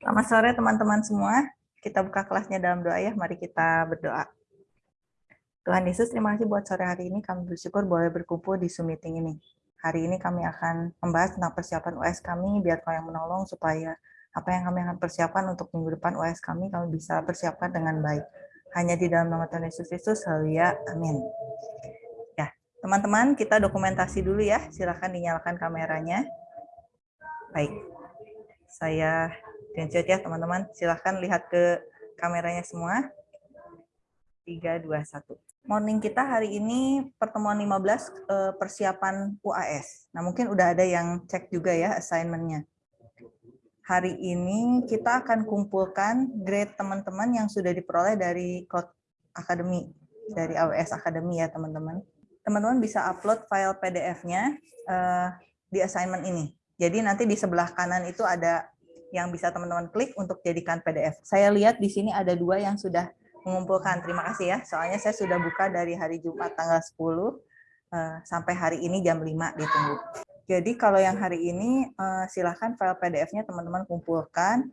Selamat sore teman-teman semua. Kita buka kelasnya dalam doa ya. Mari kita berdoa. Tuhan Yesus, terima kasih buat sore hari ini. Kami bersyukur boleh berkumpul di Zoom meeting ini. Hari ini kami akan membahas tentang persiapan US kami, biar kau yang menolong supaya apa yang kami akan persiapkan untuk minggu depan US kami, kami bisa persiapkan dengan baik. Hanya di dalam nama Tuhan Yesus Kristus, haleluya, amin. Ya, teman-teman, kita dokumentasi dulu ya. Silakan dinyalakan kameranya. Baik, saya screenshot ya teman-teman. Silahkan lihat ke kameranya semua. 3, 2, 1. Morning kita hari ini pertemuan 15 eh, persiapan UAS. Nah mungkin udah ada yang cek juga ya assignment-nya. Hari ini kita akan kumpulkan grade teman-teman yang sudah diperoleh dari Cloud Academy, dari AWS Academy ya teman-teman. Teman-teman bisa upload file PDF-nya uh, di assignment ini. Jadi nanti di sebelah kanan itu ada yang bisa teman-teman klik untuk jadikan PDF. Saya lihat di sini ada dua yang sudah mengumpulkan. Terima kasih ya. Soalnya saya sudah buka dari hari Jumat tanggal 10 eh, sampai hari ini jam 5 ditunggu. Jadi kalau yang hari ini eh, silahkan file PDF-nya teman-teman kumpulkan.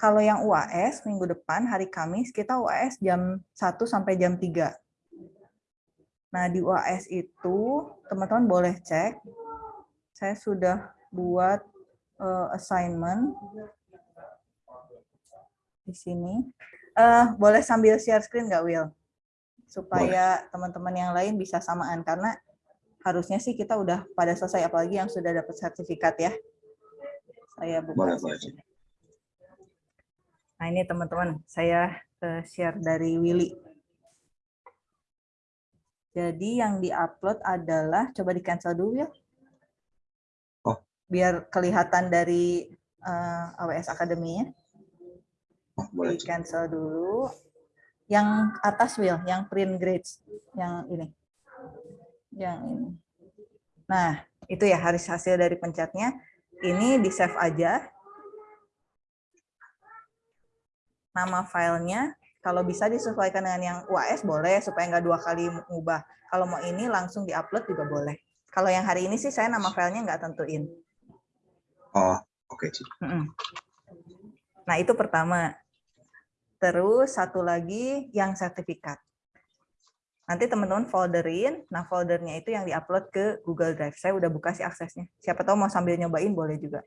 Kalau yang UAS minggu depan hari Kamis kita UAS jam 1 sampai jam 3. Nah, di UAS itu teman-teman boleh cek. Saya sudah buat uh, assignment di sini. Uh, boleh sambil share screen nggak, Will? Supaya teman-teman yang lain bisa samaan, karena harusnya sih kita udah pada selesai, apalagi yang sudah dapat sertifikat ya. Saya buka. Boleh, boleh. Nah ini teman-teman, saya uh, share dari Willy. Jadi yang di-upload adalah, coba di-cancel dulu ya. Oh. Biar kelihatan dari uh, AWS Academy-nya boleh. Di cancel dulu. Yang atas Will, yang print grades, yang ini. Yang ini. Nah, itu ya harus hasil dari pencetnya. Ini di save aja. Nama filenya, kalau bisa disesuaikan dengan yang UAS boleh, supaya nggak dua kali mengubah. Kalau mau ini langsung diupload juga boleh. Kalau yang hari ini sih saya nama filenya nggak tentuin. Oh, oke. Okay. Nah, itu pertama. Terus satu lagi yang sertifikat. Nanti teman-teman folderin, nah foldernya itu yang diupload ke Google Drive. Saya udah buka sih aksesnya. Siapa tahu mau sambil nyobain boleh juga.